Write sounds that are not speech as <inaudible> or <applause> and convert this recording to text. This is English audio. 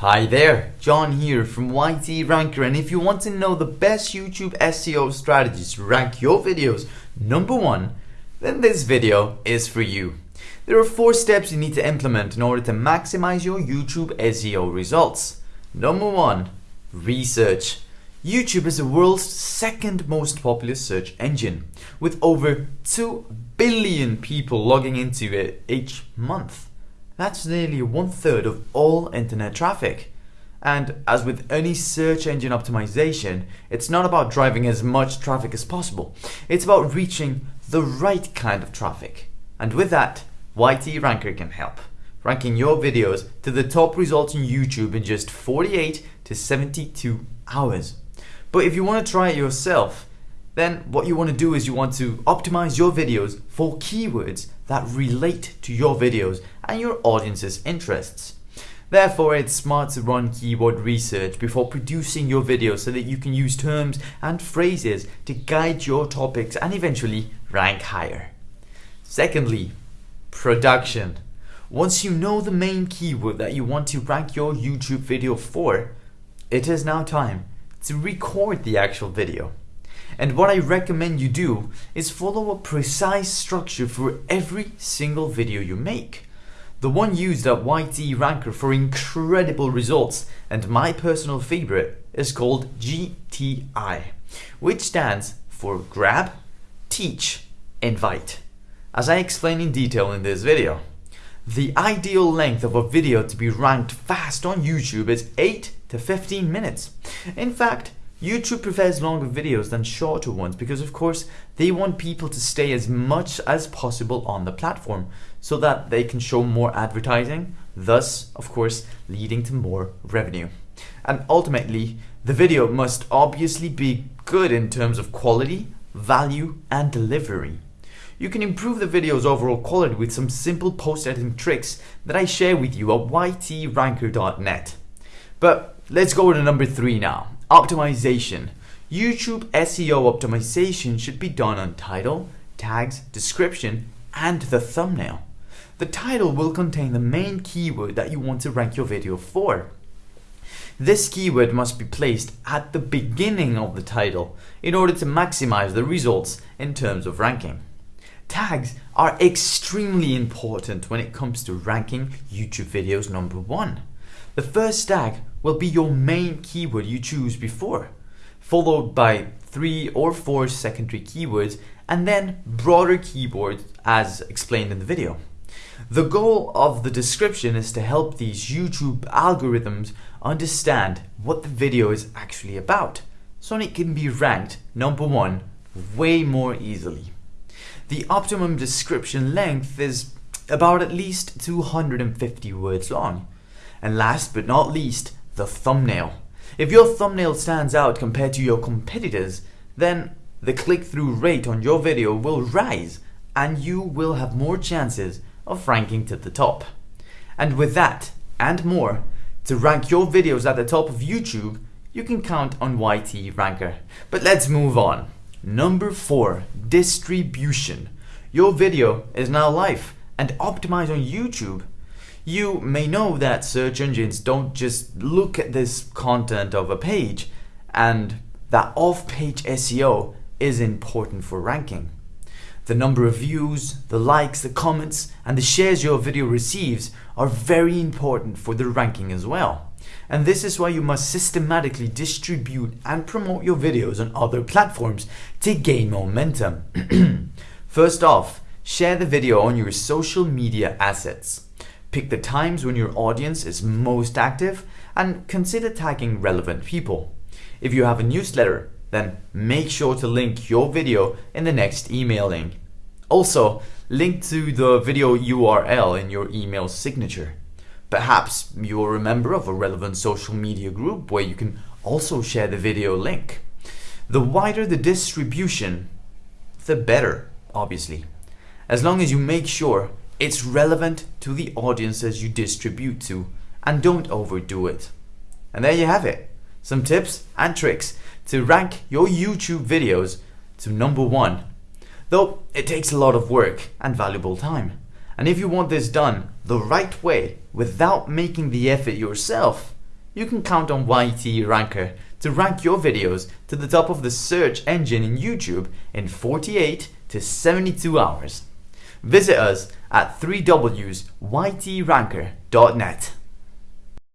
Hi there, John here from YT Ranker and if you want to know the best YouTube SEO strategies to rank your videos number one, then this video is for you. There are four steps you need to implement in order to maximize your YouTube SEO results. Number one, research. YouTube is the world's second most popular search engine, with over 2 billion people logging into it each month. That's nearly one third of all internet traffic. And as with any search engine optimization, it's not about driving as much traffic as possible. It's about reaching the right kind of traffic. And with that, YT Ranker can help, ranking your videos to the top results on YouTube in just 48 to 72 hours. But if you want to try it yourself, then what you want to do is you want to optimize your videos for keywords that relate to your videos and your audience's interests. Therefore, it's smart to run keyword research before producing your videos so that you can use terms and phrases to guide your topics and eventually rank higher. Secondly, production. Once you know the main keyword that you want to rank your YouTube video for, it is now time to record the actual video. And what I recommend you do is follow a precise structure for every single video you make. The one used at YT Ranker for incredible results and my personal favorite is called GTI, which stands for Grab, Teach, Invite, as I explain in detail in this video. The ideal length of a video to be ranked fast on YouTube is 8 to 15 minutes. In fact, YouTube prefers longer videos than shorter ones because of course they want people to stay as much as possible on the platform so that they can show more advertising, thus of course leading to more revenue. And ultimately, the video must obviously be good in terms of quality, value and delivery. You can improve the video's overall quality with some simple post editing tricks that I share with you at ytranker.net. But let's go to number three now. Optimization. YouTube SEO optimization should be done on title, tags, description, and the thumbnail. The title will contain the main keyword that you want to rank your video for. This keyword must be placed at the beginning of the title in order to maximize the results in terms of ranking. Tags are extremely important when it comes to ranking YouTube videos number one. The first tag will be your main keyword you choose before, followed by three or four secondary keywords and then broader keywords as explained in the video. The goal of the description is to help these YouTube algorithms understand what the video is actually about, so it can be ranked number one way more easily. The optimum description length is about at least 250 words long. And last but not least, the thumbnail. If your thumbnail stands out compared to your competitors, then the click-through rate on your video will rise and you will have more chances of ranking to the top. And with that and more, to rank your videos at the top of YouTube, you can count on YT Ranker. But let's move on. Number 4. Distribution. Your video is now live and optimized on YouTube you may know that search engines don't just look at this content of a page and that off-page SEO is important for ranking. The number of views, the likes, the comments, and the shares your video receives are very important for the ranking as well. And this is why you must systematically distribute and promote your videos on other platforms to gain momentum. <clears throat> First off, share the video on your social media assets. Pick the times when your audience is most active and consider tagging relevant people. If you have a newsletter, then make sure to link your video in the next email link. Also, link to the video URL in your email signature. Perhaps you're a member of a relevant social media group where you can also share the video link. The wider the distribution, the better, obviously. As long as you make sure it's relevant to the audiences you distribute to and don't overdo it. And there you have it. Some tips and tricks to rank your YouTube videos to number one. Though it takes a lot of work and valuable time. And if you want this done the right way without making the effort yourself, you can count on YT Ranker to rank your videos to the top of the search engine in YouTube in 48 to 72 hours. Visit us at 3wsytranker.net.